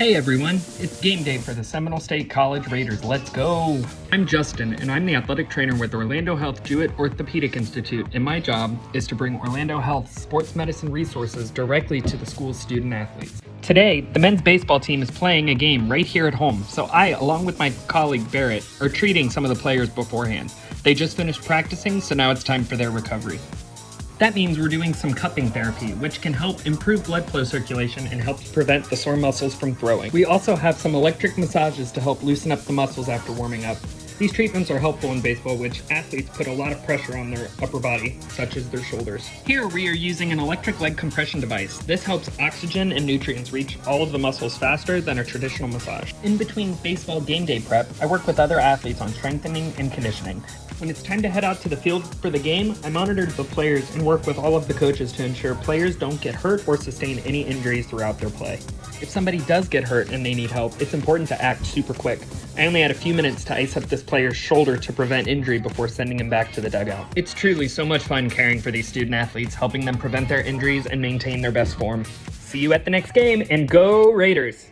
Hey everyone, it's game day for the Seminole State College Raiders. Let's go! I'm Justin, and I'm the athletic trainer with Orlando Health Jewett Orthopedic Institute, and my job is to bring Orlando Health sports medicine resources directly to the school's student athletes. Today, the men's baseball team is playing a game right here at home, so I, along with my colleague Barrett, are treating some of the players beforehand. They just finished practicing, so now it's time for their recovery. That means we're doing some cupping therapy, which can help improve blood flow circulation and helps prevent the sore muscles from throwing. We also have some electric massages to help loosen up the muscles after warming up. These treatments are helpful in baseball, which athletes put a lot of pressure on their upper body, such as their shoulders. Here we are using an electric leg compression device. This helps oxygen and nutrients reach all of the muscles faster than a traditional massage. In between baseball game day prep, I work with other athletes on strengthening and conditioning. When it's time to head out to the field for the game, I monitor the players and work with all of the coaches to ensure players don't get hurt or sustain any injuries throughout their play. If somebody does get hurt and they need help, it's important to act super quick. I only had a few minutes to ice up this player's shoulder to prevent injury before sending him back to the dugout. It's truly so much fun caring for these student athletes, helping them prevent their injuries and maintain their best form. See you at the next game, and go Raiders!